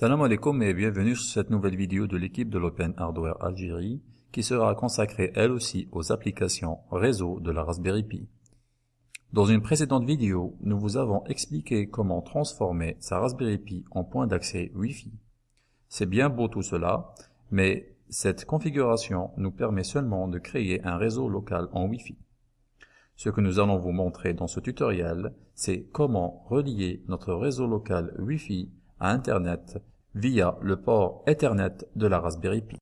Salam alaikum et bienvenue sur cette nouvelle vidéo de l'équipe de l'Open Hardware Algérie qui sera consacrée elle aussi aux applications réseau de la Raspberry Pi. Dans une précédente vidéo, nous vous avons expliqué comment transformer sa Raspberry Pi en point d'accès Wi-Fi. C'est bien beau tout cela, mais cette configuration nous permet seulement de créer un réseau local en Wi-Fi. Ce que nous allons vous montrer dans ce tutoriel, c'est comment relier notre réseau local Wi-Fi à Internet via le port Ethernet de la Raspberry Pi.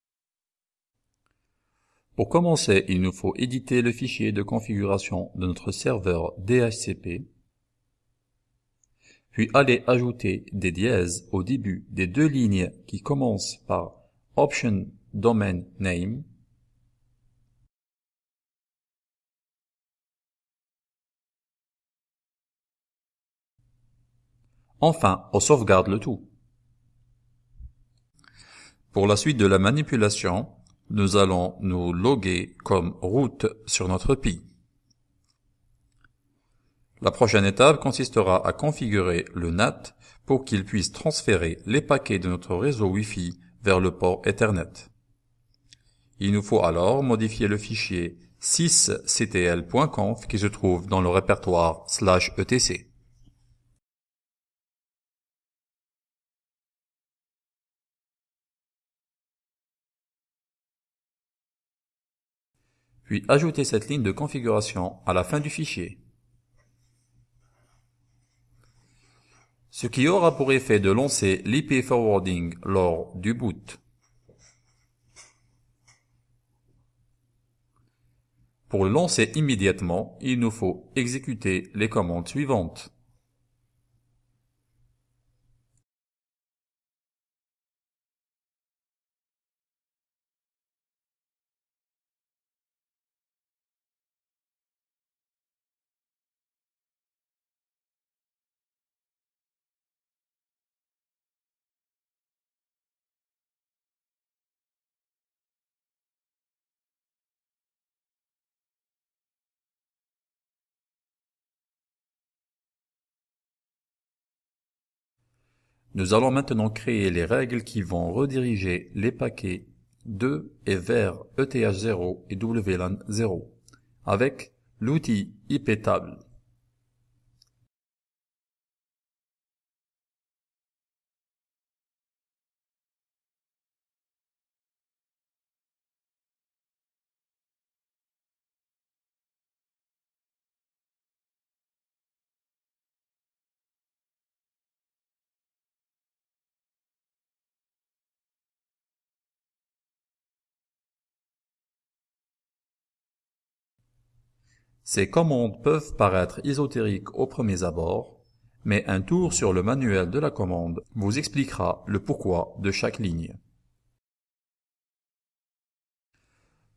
Pour commencer, il nous faut éditer le fichier de configuration de notre serveur DHCP, puis aller ajouter des dièses au début des deux lignes qui commencent par Option Domain Name, Enfin, on sauvegarde le tout. Pour la suite de la manipulation, nous allons nous loguer comme route sur notre Pi. La prochaine étape consistera à configurer le NAT pour qu'il puisse transférer les paquets de notre réseau Wi-Fi vers le port Ethernet. Il nous faut alors modifier le fichier 6ctl.conf qui se trouve dans le répertoire etc. puis ajouter cette ligne de configuration à la fin du fichier. Ce qui aura pour effet de lancer l'IP forwarding lors du boot. Pour le lancer immédiatement, il nous faut exécuter les commandes suivantes. Nous allons maintenant créer les règles qui vont rediriger les paquets de et vers ETH0 et WLAN 0 avec l'outil IPTable. Ces commandes peuvent paraître ésotériques au premier abord, mais un tour sur le manuel de la commande vous expliquera le pourquoi de chaque ligne.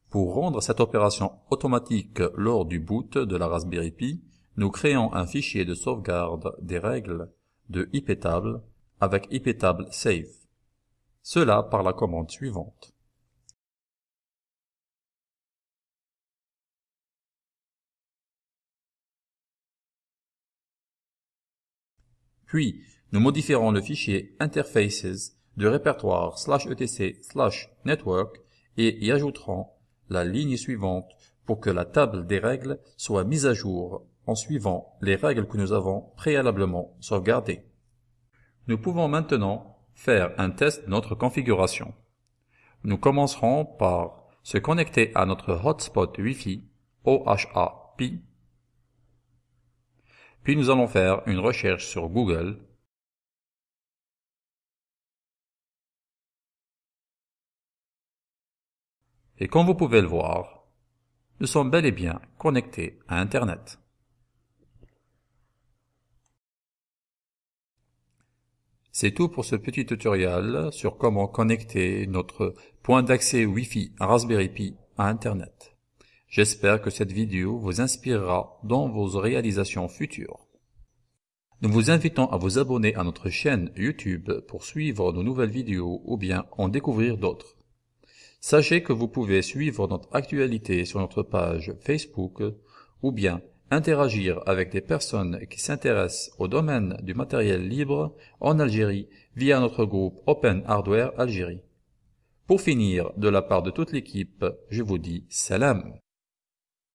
Pour rendre cette opération automatique lors du boot de la Raspberry Pi, nous créons un fichier de sauvegarde des règles de iptable avec iptable save. Cela par la commande suivante. Puis, nous modifierons le fichier interfaces du répertoire etc network et y ajouterons la ligne suivante pour que la table des règles soit mise à jour en suivant les règles que nous avons préalablement sauvegardées. Nous pouvons maintenant faire un test de notre configuration. Nous commencerons par se connecter à notre hotspot Wi-Fi OHA Pi puis nous allons faire une recherche sur Google. Et comme vous pouvez le voir, nous sommes bel et bien connectés à Internet. C'est tout pour ce petit tutoriel sur comment connecter notre point d'accès Wi-Fi Raspberry Pi à Internet. J'espère que cette vidéo vous inspirera dans vos réalisations futures. Nous vous invitons à vous abonner à notre chaîne YouTube pour suivre nos nouvelles vidéos ou bien en découvrir d'autres. Sachez que vous pouvez suivre notre actualité sur notre page Facebook ou bien interagir avec des personnes qui s'intéressent au domaine du matériel libre en Algérie via notre groupe Open Hardware Algérie. Pour finir, de la part de toute l'équipe, je vous dis salam.